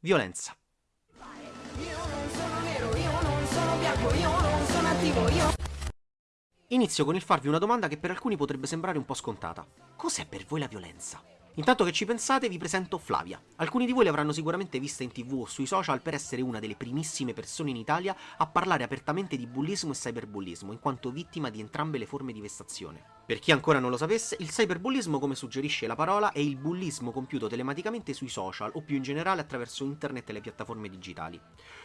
Violenza. Inizio con il farvi una domanda che per alcuni potrebbe sembrare un po' scontata. Cos'è per voi la violenza? Intanto che ci pensate vi presento Flavia. Alcuni di voi l'avranno sicuramente vista in tv o sui social per essere una delle primissime persone in Italia a parlare apertamente di bullismo e cyberbullismo, in quanto vittima di entrambe le forme di vessazione. Per chi ancora non lo sapesse, il cyberbullismo, come suggerisce la parola, è il bullismo compiuto telematicamente sui social o più in generale attraverso internet e le piattaforme digitali.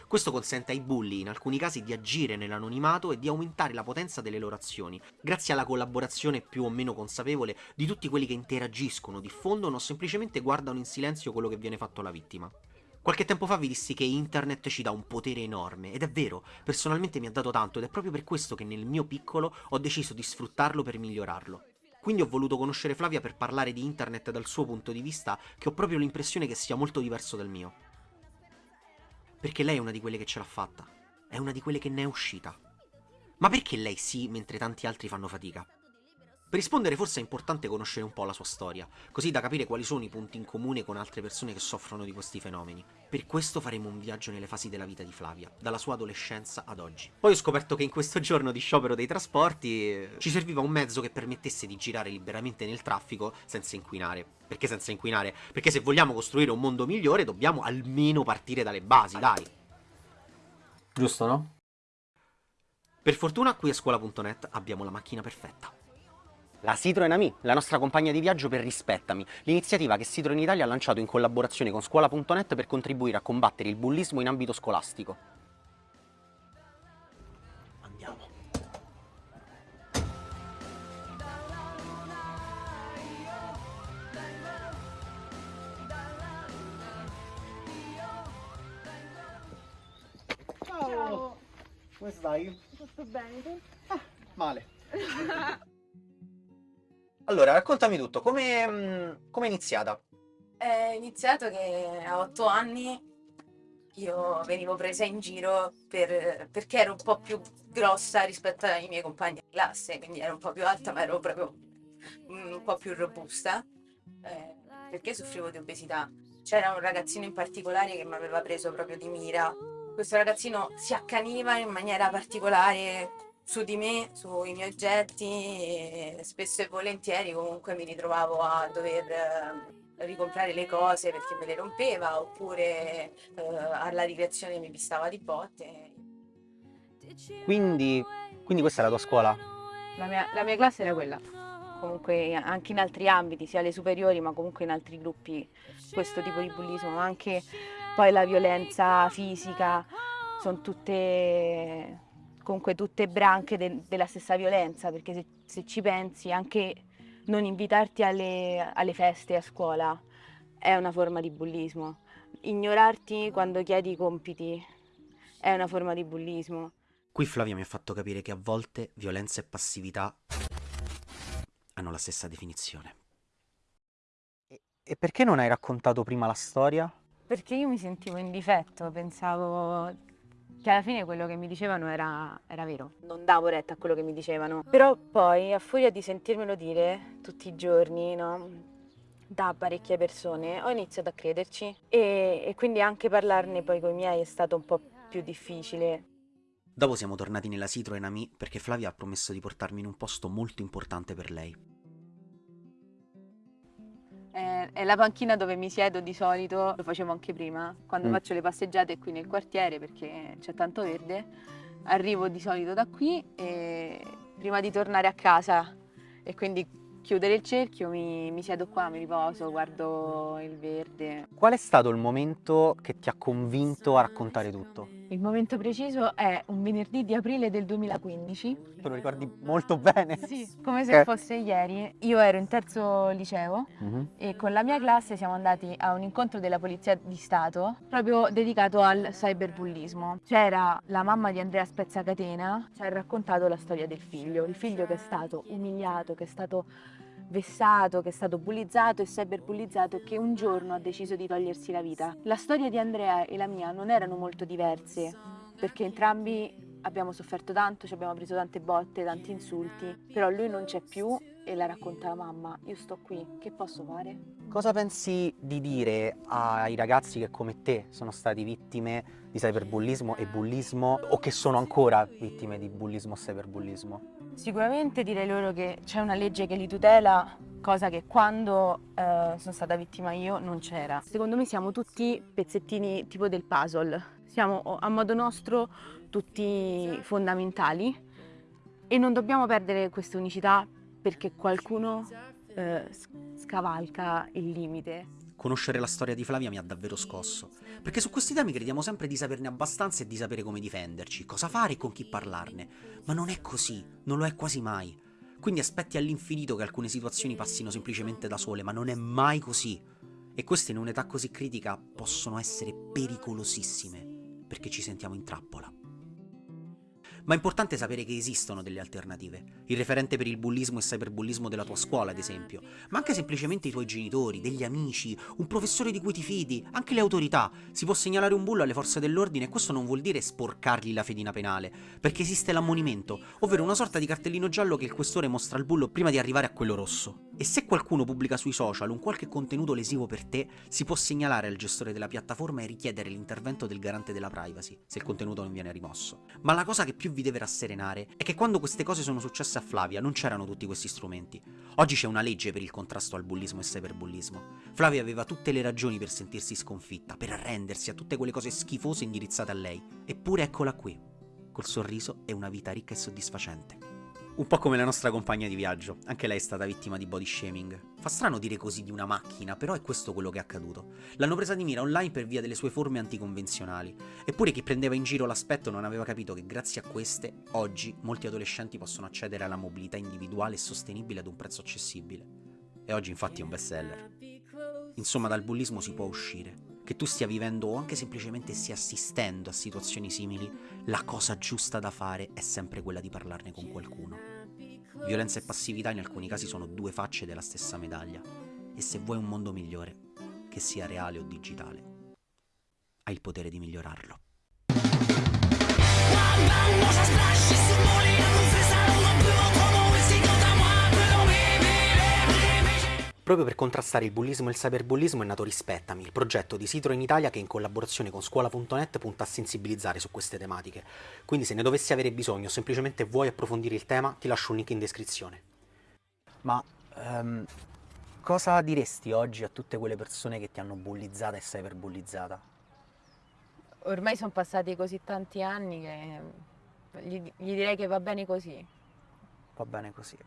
Questo consente ai bulli, in alcuni casi, di agire nell'anonimato e di aumentare la potenza delle loro azioni, grazie alla collaborazione più o meno consapevole di tutti quelli che interagiscono, diffondono o semplicemente guardano in silenzio quello che viene fatto alla vittima. Qualche tempo fa vi dissi che internet ci dà un potere enorme, ed è vero, personalmente mi ha dato tanto ed è proprio per questo che nel mio piccolo ho deciso di sfruttarlo per migliorarlo. Quindi ho voluto conoscere Flavia per parlare di internet dal suo punto di vista, che ho proprio l'impressione che sia molto diverso dal mio. Perché lei è una di quelle che ce l'ha fatta, è una di quelle che ne è uscita. Ma perché lei sì, mentre tanti altri fanno fatica? Per rispondere forse è importante conoscere un po' la sua storia, così da capire quali sono i punti in comune con altre persone che soffrono di questi fenomeni. Per questo faremo un viaggio nelle fasi della vita di Flavia, dalla sua adolescenza ad oggi. Poi ho scoperto che in questo giorno di sciopero dei trasporti eh, ci serviva un mezzo che permettesse di girare liberamente nel traffico senza inquinare. Perché senza inquinare? Perché se vogliamo costruire un mondo migliore dobbiamo almeno partire dalle basi, dai. Giusto, no? Per fortuna qui a scuola.net abbiamo la macchina perfetta. La Citroen Ami, la nostra compagna di viaggio per Rispettami, l'iniziativa che Citroen Italia ha lanciato in collaborazione con Scuola.net per contribuire a combattere il bullismo in ambito scolastico. Andiamo. Ciao! Come stai? Tutto bene, tu? Ah, male. Allora, raccontami tutto, come mm, è iniziata? È iniziato che a otto anni io venivo presa in giro per- perché ero un po' più grossa rispetto ai miei compagni di classe, quindi ero un po' più alta, ma ero proprio mm, un po' più robusta, eh, perché soffrivo di obesità. C'era un ragazzino in particolare che mi aveva preso proprio di mira. Questo ragazzino si accaniva in maniera particolare su di me, sui miei oggetti e spesso e volentieri comunque mi ritrovavo a dover eh, ricomprare le cose perché me le rompeva oppure eh, alla ricreazione mi pistava di botte. Quindi, quindi questa è la tua scuola? La mia, la mia classe era quella, comunque anche in altri ambiti, sia le superiori ma comunque in altri gruppi, questo tipo di bullismo, anche poi la violenza fisica, sono tutte comunque tutte branche de della stessa violenza, perché se, se, ci pensi anche non invitarti alle, alle feste a scuola è una forma di bullismo. Ignorarti quando chiedi i compiti è una forma di bullismo. Qui Flavia mi ha fatto capire che a volte violenza e passività hanno la stessa definizione. E, e perché non hai raccontato prima la storia? Perché io mi sentivo in difetto, pensavo che alla fine quello che mi dicevano era, era, vero. Non davo retta a quello che mi dicevano. Però poi, a furia di sentirmelo dire tutti i giorni, no? da parecchie persone, ho iniziato a crederci e, e quindi anche parlarne poi con i miei è stato un po' più difficile. Dopo siamo tornati nella Citroen Ami perché Flavia ha promesso di portarmi in un posto molto importante per lei è la panchina dove mi siedo di solito, lo facevo anche prima, quando mm. faccio le passeggiate qui nel quartiere perché c'è tanto verde, arrivo di solito da qui e prima di tornare a casa e quindi chiudere il cerchio, mi, mi, siedo qua, mi riposo, guardo il verde. Qual è stato il momento che ti ha convinto a raccontare tutto? Il momento preciso è un venerdì di aprile del 2015. Te lo ricordi molto bene? Sì, come se fosse ieri. Io ero in terzo liceo uh mhm. -huh. e con la mia classe siamo andati a un incontro della Polizia di Stato proprio dedicato al cyberbullismo. C'era la mamma di Andrea Spezzacatena, ci ha raccontato la storia del figlio, il figlio che è stato umiliato, che è stato vessato, che è stato bullizzato e cyberbullizzato e che un giorno ha deciso di togliersi la vita. La storia di Andrea e la mia non erano molto diverse, perché entrambi abbiamo sofferto tanto, ci abbiamo preso tante botte, tanti insulti, però lui non c'è più e la racconta la mamma, io sto qui, che posso fare? Cosa pensi di dire ai ragazzi che come te sono stati vittime di cyberbullismo e bullismo o che sono ancora vittime di bullismo o cyberbullismo? Sicuramente direi loro che c'è una legge che li tutela, cosa che quando eh, sono stata vittima io non c'era. Secondo me siamo tutti pezzettini tipo del puzzle, siamo a modo nostro tutti fondamentali e non dobbiamo perdere questa unicità perché qualcuno eh, scavalca il limite. Conoscere la storia di Flavia mi ha davvero scosso, perché su questi temi crediamo sempre di saperne abbastanza e di sapere come difenderci, cosa fare e con chi parlarne, ma non è così, non lo è quasi mai. Quindi aspetti all'infinito che alcune situazioni passino semplicemente da sole, ma non è mai così. E queste in un'età così critica possono essere pericolosissime, perché ci sentiamo in trappola. Ma è importante sapere che esistono delle alternative. Il referente per il bullismo e cyberbullismo della tua scuola, ad esempio, ma anche semplicemente i tuoi genitori, degli amici, un professore di cui ti fidi, anche le autorità. Si può segnalare un bullo alle forze dell'ordine e questo non vuol dire sporcargli la fedina penale, perché esiste l'ammonimento, ovvero una sorta di cartellino giallo che il questore mostra al bullo prima di arrivare a quello rosso. E se qualcuno pubblica sui social un qualche contenuto lesivo per te, si può segnalare al gestore della piattaforma e richiedere l'intervento del garante della privacy, se il contenuto non viene rimosso. Ma la cosa che più vi deve rasserenare è che quando queste cose sono successe a Flavia non c'erano tutti questi strumenti. Oggi c'è una legge per il contrasto al bullismo e cyberbullismo. Flavia aveva tutte le ragioni per sentirsi sconfitta, per arrendersi a tutte quelle cose schifose indirizzate a lei. Eppure eccola qui, col sorriso e una vita ricca e soddisfacente. Un po' come la nostra compagna di viaggio, anche lei è stata vittima di body shaming. Fa strano dire così di una macchina, però è questo quello che è accaduto. L'hanno presa di mira online per via delle sue forme anticonvenzionali. Eppure chi prendeva in giro l'aspetto non aveva capito che grazie a queste, oggi, molti adolescenti possono accedere alla mobilità individuale e sostenibile ad un prezzo accessibile. E oggi infatti è un best seller. Insomma, dal bullismo si può uscire. Che tu stia vivendo o anche semplicemente stia assistendo a situazioni simili, la cosa giusta da fare è sempre quella di parlarne con qualcuno. Violenza e passività in alcuni casi sono due facce della stessa medaglia. E se vuoi un mondo migliore, che sia reale o digitale, hai il potere di migliorarlo. Proprio per contrastare il bullismo e il cyberbullismo è nato Rispettami, il progetto di Sitro in Italia che in collaborazione con scuola.net punta a sensibilizzare su queste tematiche. Quindi se ne dovessi avere bisogno o semplicemente vuoi approfondire il tema, ti lascio un link in descrizione. Ma um, cosa diresti oggi a tutte quelle persone che ti hanno bullizzata e cyberbullizzata? Ormai sono passati così tanti anni che gli, gli direi che va bene così. Va bene così.